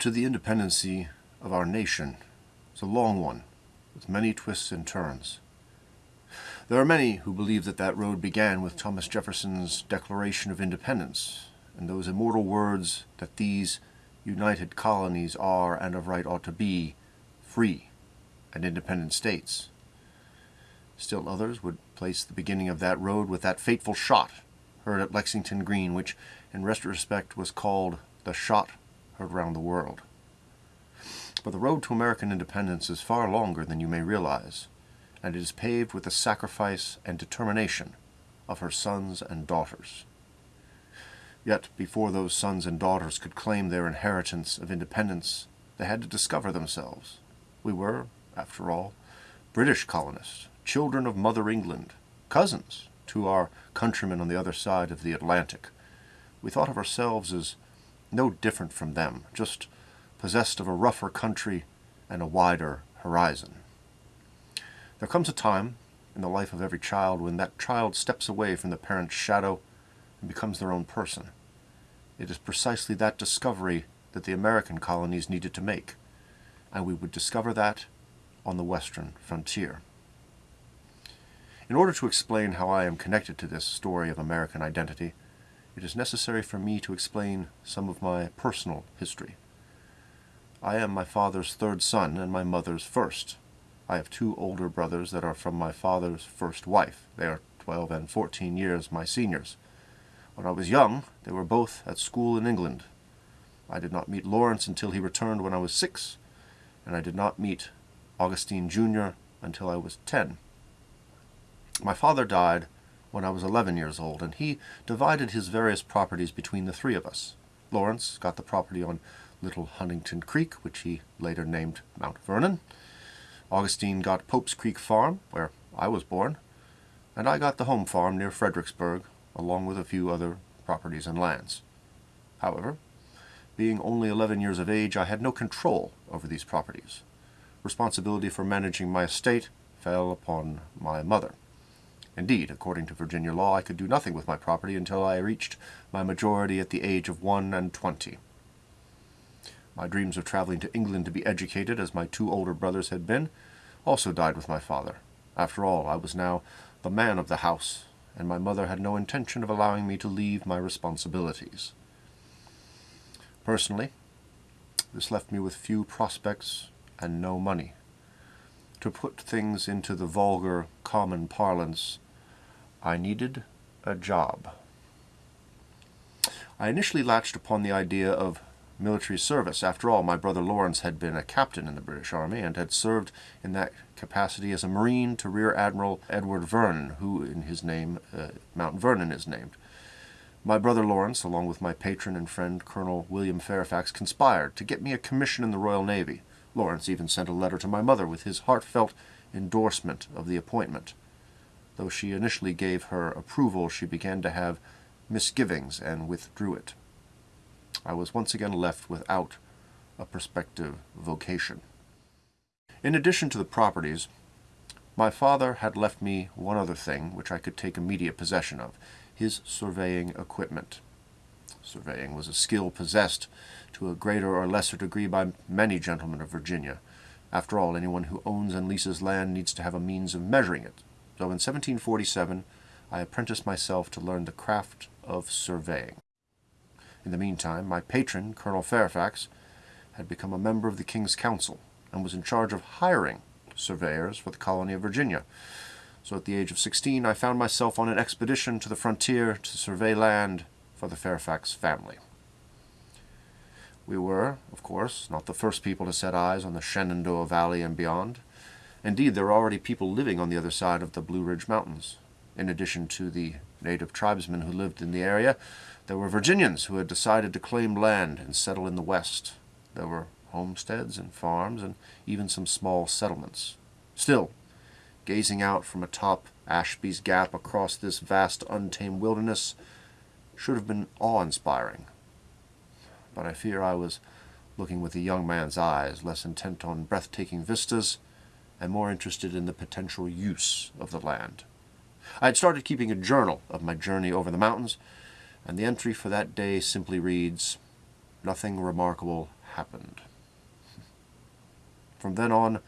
to the independency of our nation is a long one, with many twists and turns. There are many who believe that that road began with Thomas Jefferson's Declaration of Independence, and those immortal words that these united colonies are and of right ought to be free and independent states. Still others would place the beginning of that road with that fateful shot heard at Lexington Green, which in retrospect was called the shot heard round the world. But the road to American independence is far longer than you may realize, and it is paved with the sacrifice and determination of her sons and daughters. Yet before those sons and daughters could claim their inheritance of independence, they had to discover themselves. We were, after all, British colonists, children of Mother England, cousins to our countrymen on the other side of the Atlantic. We thought of ourselves as no different from them, just possessed of a rougher country and a wider horizon. There comes a time in the life of every child when that child steps away from the parent's shadow and becomes their own person. It is precisely that discovery that the American colonies needed to make, and we would discover that on the western frontier. In order to explain how I am connected to this story of American identity, it is necessary for me to explain some of my personal history. I am my father's third son and my mother's first. I have two older brothers that are from my father's first wife. They are 12 and 14 years my seniors. When I was young, they were both at school in England. I did not meet Lawrence until he returned when I was six, and I did not meet Augustine Jr. until I was ten. My father died when I was 11 years old, and he divided his various properties between the three of us. Lawrence got the property on Little Hunting Creek, which he later named Mount Vernon. Augustine got Pope's Creek Farm, where I was born, and I got the home farm near Fredericksburg, along with a few other properties and lands. However, being only 11 years of age, I had no control over these properties. Responsibility for managing my estate fell upon my mother. Indeed, according to Virginia law, I could do nothing with my property until I reached my majority at the age of one and twenty. My dreams of traveling to England to be educated, as my two older brothers had been, also died with my father. After all, I was now the man of the house, and my mother had no intention of allowing me to leave my responsibilities. Personally, this left me with few prospects and no money. To put things into the vulgar, common parlance, I needed a job. I initially latched upon the idea of military service. After all, my brother Lawrence had been a captain in the British Army and had served in that capacity as a Marine to Rear Admiral Edward Vernon, who in his name, uh, Mount Vernon is named. My brother Lawrence, along with my patron and friend Colonel William Fairfax, conspired to get me a commission in the Royal Navy. Lawrence even sent a letter to my mother with his heartfelt endorsement of the appointment. Though she initially gave her approval, she began to have misgivings and withdrew it. I was once again left without a prospective vocation. In addition to the properties, my father had left me one other thing which I could take immediate possession of, his surveying equipment. Surveying was a skill possessed to a greater or lesser degree by many gentlemen of Virginia. After all, anyone who owns and leases land needs to have a means of measuring it. So in 1747, I apprenticed myself to learn the craft of surveying. In the meantime, my patron, Colonel Fairfax, had become a member of the King's Council and was in charge of hiring surveyors for the colony of Virginia. So at the age of 16, I found myself on an expedition to the frontier to survey land for the Fairfax family. We were, of course, not the first people to set eyes on the Shenandoah Valley and beyond. Indeed, there were already people living on the other side of the Blue Ridge Mountains. In addition to the native tribesmen who lived in the area, there were Virginians who had decided to claim land and settle in the West. There were homesteads and farms and even some small settlements. Still, gazing out from atop Ashby's Gap across this vast untamed wilderness should have been awe-inspiring. But I fear I was looking with a young man's eyes, less intent on breathtaking vistas and more interested in the potential use of the land. I had started keeping a journal of my journey over the mountains, and the entry for that day simply reads, Nothing remarkable happened. From then on,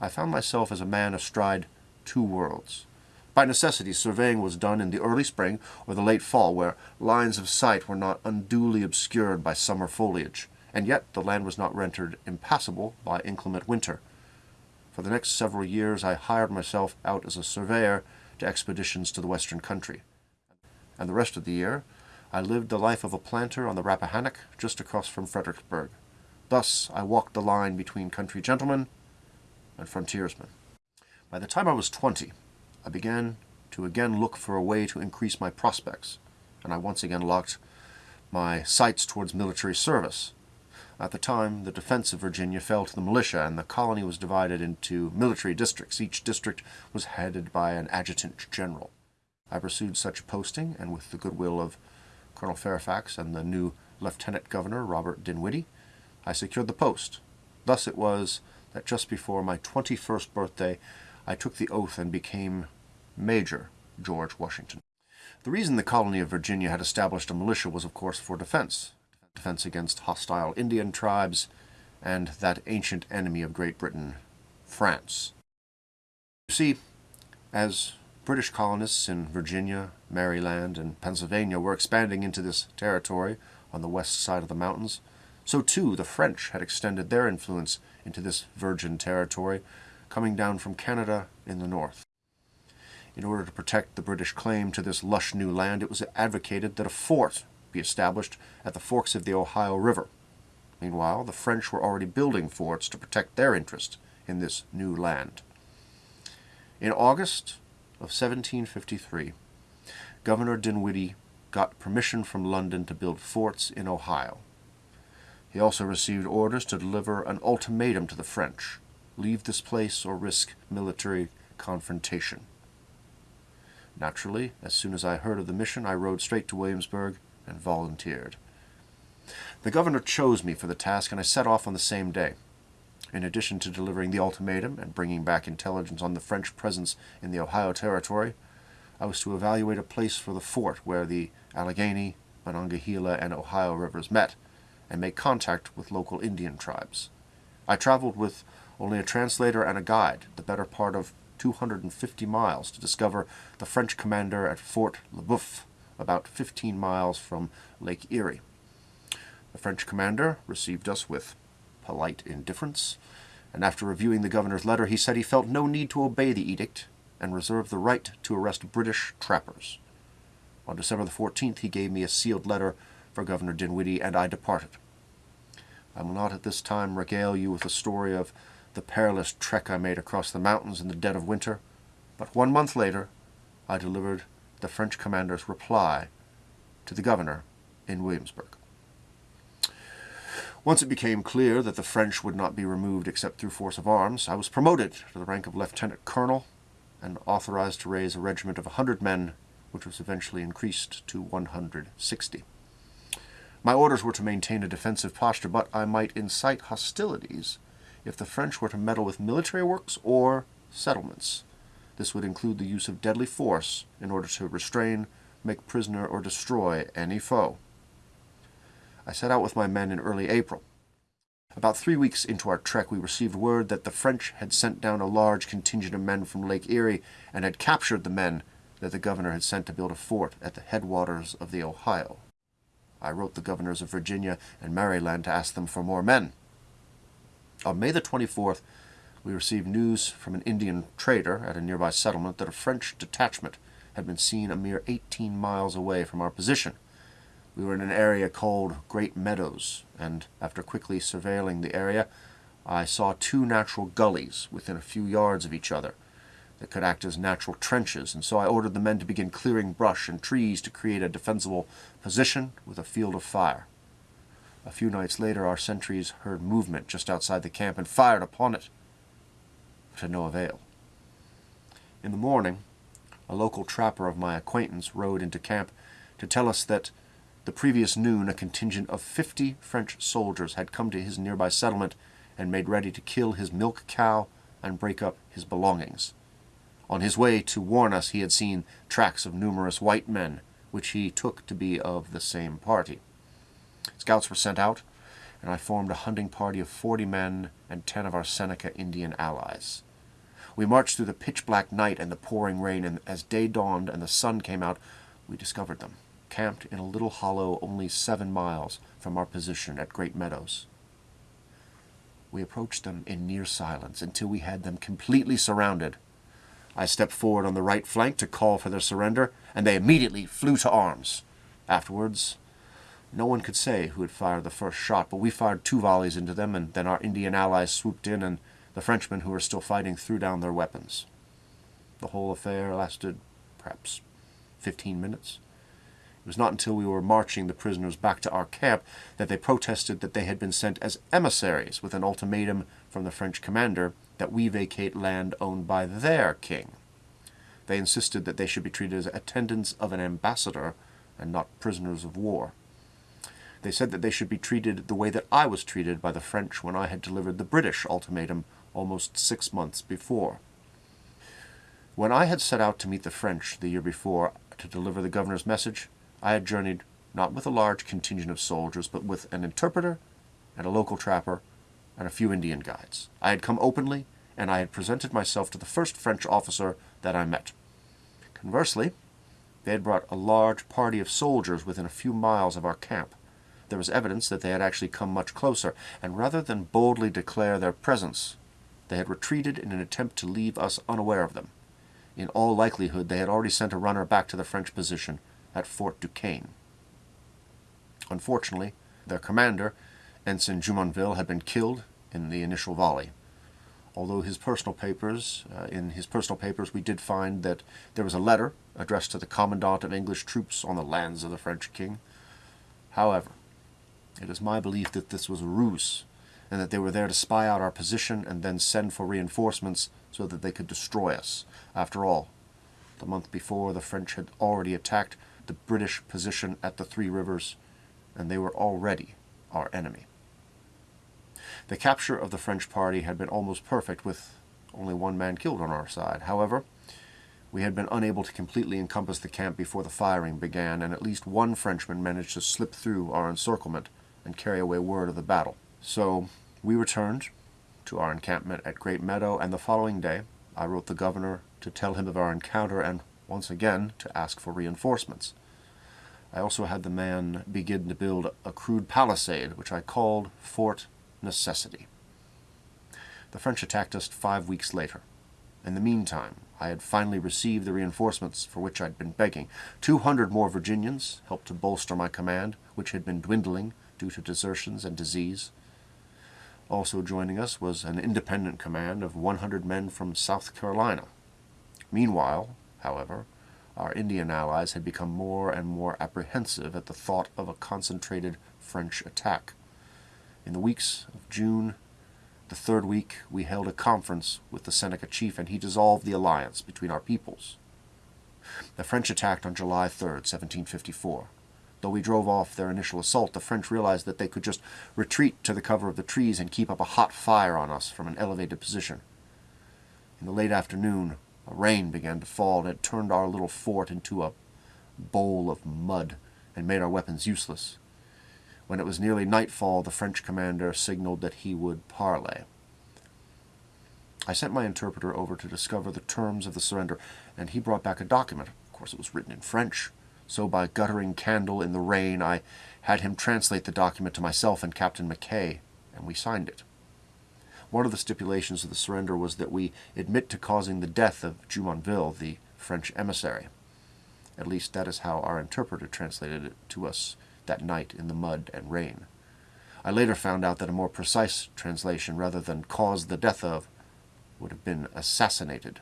I found myself as a man astride two worlds. By necessity, surveying was done in the early spring or the late fall, where lines of sight were not unduly obscured by summer foliage, and yet the land was not rendered impassable by inclement winter. For the next several years I hired myself out as a surveyor to expeditions to the western country. And the rest of the year I lived the life of a planter on the Rappahannock just across from Fredericksburg. Thus I walked the line between country gentlemen and frontiersmen. By the time I was twenty, I began to again look for a way to increase my prospects, and I once again locked my sights towards military service. At the time, the defense of Virginia fell to the militia, and the colony was divided into military districts. Each district was headed by an adjutant general. I pursued such posting, and with the goodwill of Colonel Fairfax and the new Lieutenant Governor, Robert Dinwiddie, I secured the post. Thus it was that just before my 21st birthday, I took the oath and became Major George Washington. The reason the colony of Virginia had established a militia was, of course, for defense. Defense against hostile Indian tribes and that ancient enemy of Great Britain, France. You see, as British colonists in Virginia, Maryland, and Pennsylvania were expanding into this territory on the west side of the mountains, so too the French had extended their influence into this virgin territory, coming down from Canada in the north. In order to protect the British claim to this lush new land, it was advocated that a fort be established at the forks of the Ohio River. Meanwhile, the French were already building forts to protect their interest in this new land. In August of 1753, Governor Dinwiddie got permission from London to build forts in Ohio. He also received orders to deliver an ultimatum to the French leave this place or risk military confrontation. Naturally, as soon as I heard of the mission, I rode straight to Williamsburg and volunteered. The governor chose me for the task, and I set off on the same day. In addition to delivering the ultimatum and bringing back intelligence on the French presence in the Ohio Territory, I was to evaluate a place for the fort where the Allegheny, Monongahela, and Ohio rivers met, and make contact with local Indian tribes. I traveled with only a translator and a guide, the better part of 250 miles, to discover the French commander at Fort Le Boeuf, about 15 miles from Lake Erie. The French commander received us with polite indifference, and after reviewing the governor's letter, he said he felt no need to obey the edict and reserved the right to arrest British trappers. On December the 14th, he gave me a sealed letter for Governor Dinwiddie, and I departed. I will not at this time regale you with the story of the perilous trek I made across the mountains in the dead of winter, but one month later I delivered the French commander's reply to the governor in Williamsburg. Once it became clear that the French would not be removed except through force of arms, I was promoted to the rank of lieutenant colonel and authorized to raise a regiment of a hundred men, which was eventually increased to 160. My orders were to maintain a defensive posture, but I might incite hostilities if the French were to meddle with military works or settlements. This would include the use of deadly force in order to restrain, make prisoner, or destroy any foe. I set out with my men in early April. About three weeks into our trek, we received word that the French had sent down a large contingent of men from Lake Erie and had captured the men that the governor had sent to build a fort at the headwaters of the Ohio. I wrote the governors of Virginia and Maryland to ask them for more men. On May the 24th, we received news from an Indian trader at a nearby settlement that a French detachment had been seen a mere 18 miles away from our position. We were in an area called Great Meadows, and after quickly surveilling the area, I saw two natural gullies within a few yards of each other that could act as natural trenches, and so I ordered the men to begin clearing brush and trees to create a defensible position with a field of fire. A few nights later, our sentries heard movement just outside the camp and fired upon it, but to no avail. In the morning, a local trapper of my acquaintance rode into camp to tell us that the previous noon a contingent of fifty French soldiers had come to his nearby settlement and made ready to kill his milk cow and break up his belongings. On his way to warn us, he had seen tracks of numerous white men, which he took to be of the same party. Scouts were sent out, and I formed a hunting party of 40 men and 10 of our Seneca Indian allies. We marched through the pitch black night and the pouring rain, and as day dawned and the sun came out, we discovered them, camped in a little hollow only seven miles from our position at Great Meadows. We approached them in near silence until we had them completely surrounded. I stepped forward on the right flank to call for their surrender, and they immediately flew to arms. Afterwards, no one could say who had fired the first shot, but we fired two volleys into them, and then our Indian allies swooped in, and the Frenchmen who were still fighting threw down their weapons. The whole affair lasted perhaps fifteen minutes. It was not until we were marching the prisoners back to our camp that they protested that they had been sent as emissaries with an ultimatum from the French commander that we vacate land owned by their king. They insisted that they should be treated as attendants of an ambassador and not prisoners of war. They said that they should be treated the way that I was treated by the French when I had delivered the British ultimatum almost six months before. When I had set out to meet the French the year before to deliver the governor's message, I had journeyed not with a large contingent of soldiers, but with an interpreter and a local trapper and a few Indian guides. I had come openly, and I had presented myself to the first French officer that I met. Conversely, they had brought a large party of soldiers within a few miles of our camp. There was evidence that they had actually come much closer, and rather than boldly declare their presence, they had retreated in an attempt to leave us unaware of them. In all likelihood, they had already sent a runner back to the French position at Fort Duquesne. Unfortunately, their commander, Ensign Jumonville, had been killed in the initial volley. Although his personal papers, uh, in his personal papers, we did find that there was a letter addressed to the commandant of English troops on the lands of the French king. However, it is my belief that this was a ruse, and that they were there to spy out our position and then send for reinforcements so that they could destroy us. After all, the month before, the French had already attacked the British position at the Three Rivers, and they were already our enemy. The capture of the French party had been almost perfect, with only one man killed on our side. However, we had been unable to completely encompass the camp before the firing began, and at least one Frenchman managed to slip through our encirclement and carry away word of the battle. So we returned to our encampment at Great Meadow, and the following day I wrote the governor to tell him of our encounter and once again to ask for reinforcements. I also had the man begin to build a crude palisade, which I called Fort Necessity. The French attacked us five weeks later. In the meantime, I had finally received the reinforcements for which I'd been begging. Two hundred more Virginians helped to bolster my command, which had been dwindling due to desertions and disease. Also joining us was an independent command of 100 men from South Carolina. Meanwhile, however, our Indian allies had become more and more apprehensive at the thought of a concentrated French attack. In the weeks of June, the third week, we held a conference with the Seneca chief, and he dissolved the alliance between our peoples. The French attacked on July 3, 1754. Though we drove off their initial assault, the French realized that they could just retreat to the cover of the trees and keep up a hot fire on us from an elevated position. In the late afternoon, a rain began to fall, and turned our little fort into a bowl of mud and made our weapons useless. When it was nearly nightfall, the French commander signaled that he would parley. I sent my interpreter over to discover the terms of the surrender, and he brought back a document. Of course, it was written in French, so by guttering candle in the rain, I had him translate the document to myself and Captain McKay, and we signed it. One of the stipulations of the surrender was that we admit to causing the death of Jumonville, the French emissary. At least that is how our interpreter translated it to us that night in the mud and rain. I later found out that a more precise translation, rather than cause the death of, would have been assassinated.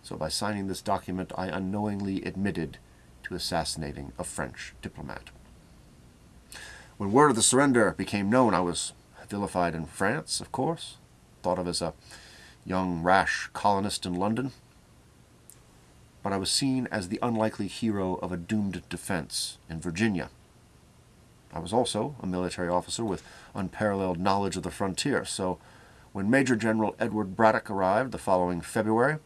So by signing this document, I unknowingly admitted to assassinating a French diplomat. When word of the surrender became known, I was vilified in France, of course, thought of as a young, rash colonist in London. But I was seen as the unlikely hero of a doomed defense in Virginia. I was also a military officer with unparalleled knowledge of the frontier, so when Major General Edward Braddock arrived the following February,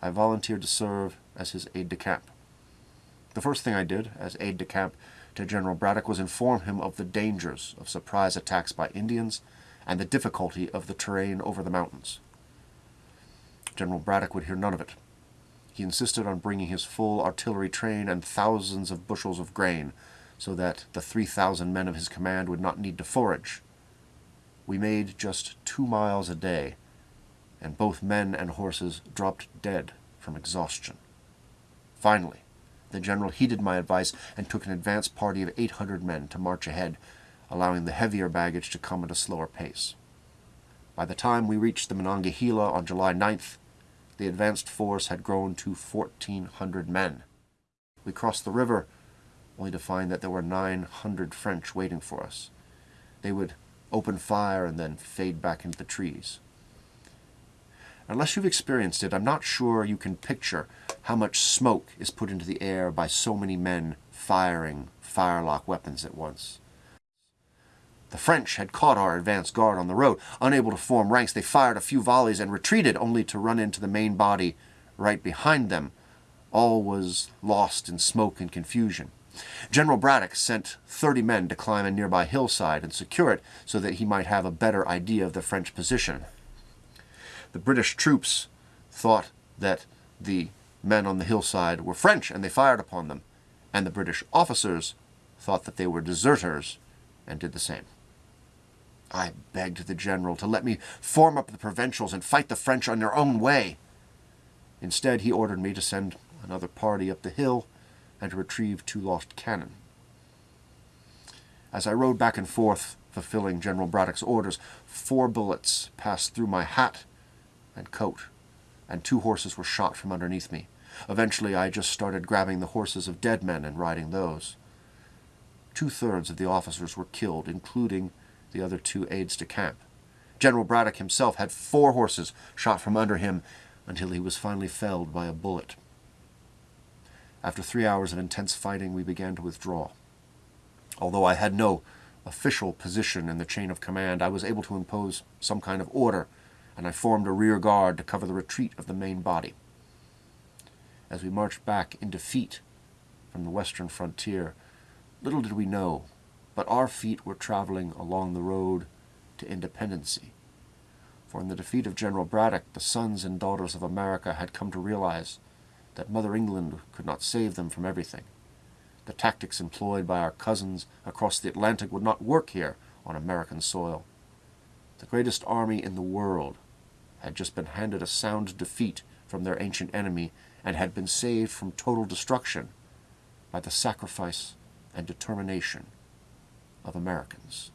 I volunteered to serve as his aide-de-camp. The first thing I did as aide-de-camp to General Braddock was inform him of the dangers of surprise attacks by Indians and the difficulty of the terrain over the mountains. General Braddock would hear none of it. He insisted on bringing his full artillery train and thousands of bushels of grain so that the 3,000 men of his command would not need to forage. We made just two miles a day, and both men and horses dropped dead from exhaustion. Finally, the general heeded my advice and took an advance party of 800 men to march ahead, allowing the heavier baggage to come at a slower pace. By the time we reached the Monongahela on July 9th, the advanced force had grown to 1,400 men. We crossed the river, only to find that there were 900 French waiting for us. They would open fire and then fade back into the trees. Unless you've experienced it, I'm not sure you can picture how much smoke is put into the air by so many men firing firelock weapons at once. The French had caught our advance guard on the road. Unable to form ranks, they fired a few volleys and retreated, only to run into the main body right behind them. All was lost in smoke and confusion. General Braddock sent 30 men to climb a nearby hillside and secure it so that he might have a better idea of the French position. The British troops thought that the men on the hillside were French and they fired upon them, and the British officers thought that they were deserters and did the same. I begged the general to let me form up the provincials and fight the French on their own way. Instead, he ordered me to send another party up the hill and to retrieve two lost cannon. As I rode back and forth, fulfilling General Braddock's orders, four bullets passed through my hat and coat, and two horses were shot from underneath me. Eventually, I just started grabbing the horses of dead men and riding those. Two-thirds of the officers were killed, including the other two aides de camp. General Braddock himself had four horses shot from under him until he was finally felled by a bullet. After three hours of intense fighting, we began to withdraw. Although I had no official position in the chain of command, I was able to impose some kind of order, and I formed a rear guard to cover the retreat of the main body. As we marched back in defeat from the western frontier, little did we know but our feet were traveling along the road to independency. For in the defeat of General Braddock, the sons and daughters of America had come to realize that Mother England could not save them from everything. The tactics employed by our cousins across the Atlantic would not work here on American soil. The greatest army in the world had just been handed a sound defeat from their ancient enemy and had been saved from total destruction by the sacrifice and determination of Americans.